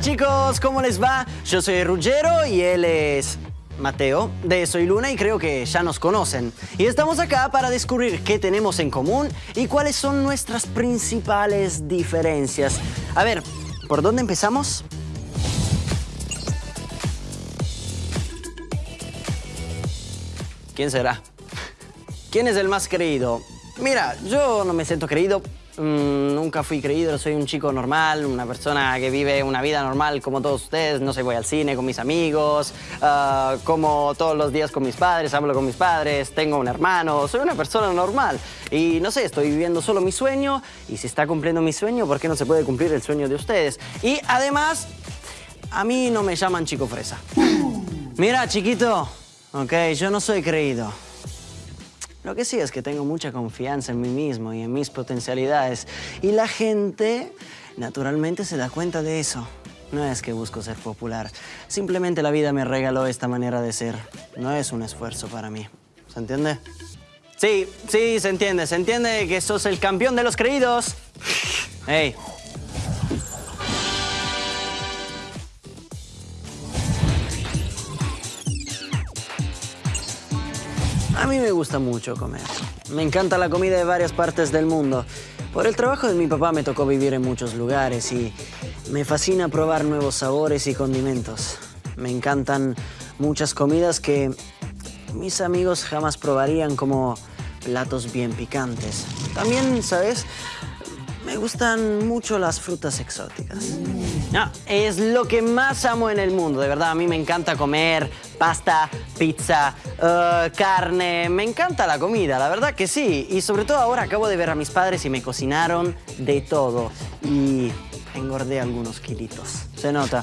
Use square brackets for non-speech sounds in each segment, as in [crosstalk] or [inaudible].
chicos, ¿cómo les va? Yo soy Ruggero y él es Mateo de Soy Luna y creo que ya nos conocen. Y estamos acá para descubrir qué tenemos en común y cuáles son nuestras principales diferencias. A ver, ¿por dónde empezamos? ¿Quién será? ¿Quién es el más creído? Mira, yo no me siento creído Mm, nunca fui creído, soy un chico normal, una persona que vive una vida normal como todos ustedes. No sé, voy al cine con mis amigos, uh, como todos los días con mis padres, hablo con mis padres, tengo un hermano, soy una persona normal. Y no sé, estoy viviendo solo mi sueño y si está cumpliendo mi sueño, ¿por qué no se puede cumplir el sueño de ustedes? Y además, a mí no me llaman chico fresa. Mira, chiquito, ok, yo no soy creído. Lo que sí es que tengo mucha confianza en mí mismo y en mis potencialidades. Y la gente, naturalmente, se da cuenta de eso. No es que busco ser popular. Simplemente la vida me regaló esta manera de ser. No es un esfuerzo para mí. ¿Se entiende? Sí, sí, se entiende. Se entiende que sos el campeón de los creídos. Hey, A mí me gusta mucho comer. Me encanta la comida de varias partes del mundo. Por el trabajo de mi papá me tocó vivir en muchos lugares y me fascina probar nuevos sabores y condimentos. Me encantan muchas comidas que mis amigos jamás probarían como platos bien picantes. También, ¿sabes? Me gustan mucho las frutas exóticas. Es lo que más amo en el mundo, de verdad. A mí me encanta comer pasta, pizza, uh, carne. Me encanta la comida, la verdad que sí. Y sobre todo ahora acabo de ver a mis padres y me cocinaron de todo. Y engordé algunos kilitos. Se nota.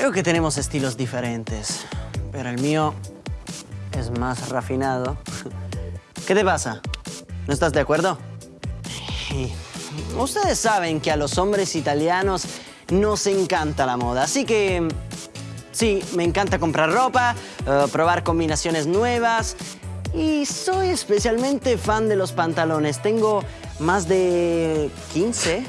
Creo que tenemos estilos diferentes, pero el mío es más refinado. [laughs] ¿Qué te pasa? ¿No estás de acuerdo? Ustedes saben que a los hombres italianos nos encanta la moda, así que sí, me encanta comprar ropa, eh, probar combinaciones nuevas y soy especialmente fan de los pantalones. Tengo más de 15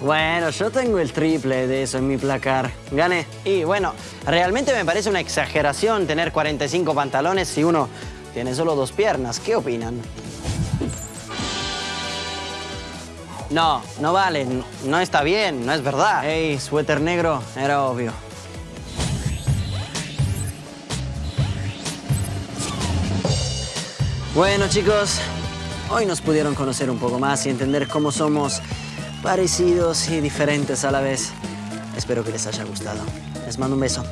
bueno, yo tengo el triple de eso en mi placar. Gané. Y bueno, realmente me parece una exageración tener 45 pantalones si uno tiene solo dos piernas. ¿Qué opinan? No, no vale. No, está bien, no es verdad. Ey, suéter negro, era obvio. Bueno, chicos, hoy nos pudieron conocer un poco más y entender cómo somos parecidos y diferentes a la vez. Espero que les haya gustado. Les mando un beso.